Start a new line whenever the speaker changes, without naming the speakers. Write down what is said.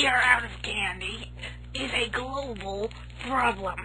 we are out of candy is a global problem.